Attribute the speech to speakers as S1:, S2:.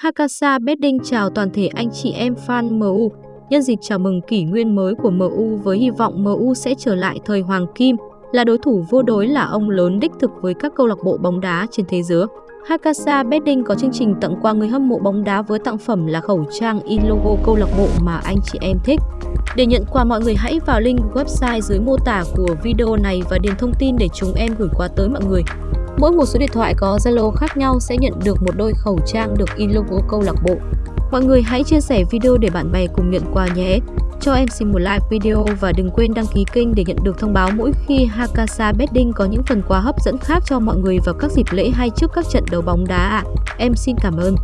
S1: Hakasa Bedding chào toàn thể anh chị em fan MU. Nhân dịp chào mừng kỷ nguyên mới của MU với hy vọng MU sẽ trở lại thời Hoàng Kim, là đối thủ vô đối là ông lớn đích thực với các câu lạc bộ bóng đá trên thế giới. Hakasa Bedding có chương trình tặng quà người hâm mộ bóng đá với tặng phẩm là khẩu trang in logo câu lạc bộ mà anh chị em thích. Để nhận quà mọi người hãy vào link website dưới mô tả của video này và điền thông tin để chúng em gửi quà tới mọi người. Mỗi một số điện thoại có Zalo khác nhau sẽ nhận được một đôi khẩu trang được in logo câu lạc bộ. Mọi người hãy chia sẻ video để bạn bè cùng nhận quà nhé. Cho em xin một like video và đừng quên đăng ký kênh để nhận được thông báo mỗi khi Hakasa Betting có những phần quà hấp dẫn khác cho mọi người vào các dịp lễ hay trước các trận đấu bóng đá ạ. Em xin cảm ơn.